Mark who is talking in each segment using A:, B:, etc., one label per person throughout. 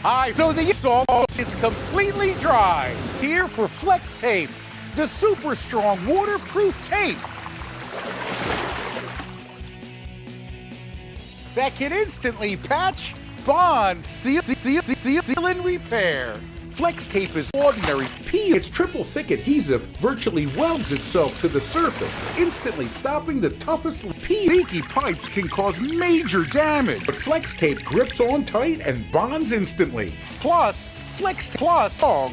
A: high so the salt is completely dry. Here for Flex Tape, the super strong waterproof tape. That can instantly patch, bond, seal, seal, seal, seal, seal, and repair. Flex tape is ordinary.
B: P, its triple thick adhesive virtually welds itself to the surface, instantly stopping the toughest
A: P leaky pipes can cause major damage.
B: But Flex tape grips on tight and bonds instantly.
A: Plus, Flex Plus strong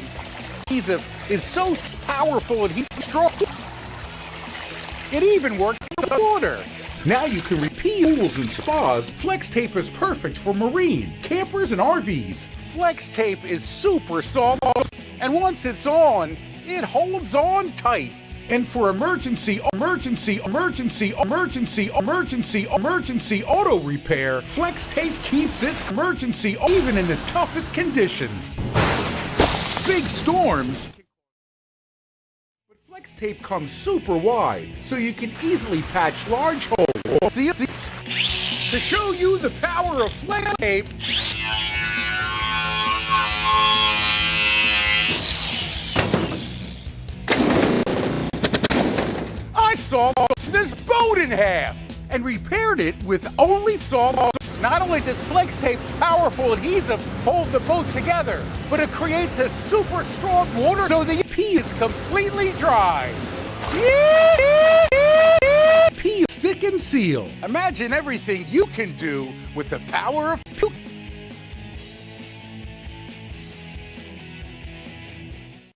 A: adhesive is so powerful and he's strong. It even works with water.
B: Now you can pools and spas. Flex tape is perfect for marine, campers, and RVs.
A: Flex tape is super soft, and once it's on, it holds on tight.
B: And for emergency, emergency, emergency, emergency, emergency, emergency auto repair, Flex Tape keeps its emergency even in the toughest conditions. Big storms. Flex Tape comes super wide, so you can easily patch large holes.
A: To show you the power of Flex Tape, I saw this boat in half and repaired it with only sawdust. Not only does Flex Tape's powerful adhesive hold the boat together, but it creates a super strong water so the P is completely dry.
B: P stick and seal.
A: Imagine everything you can do with the power of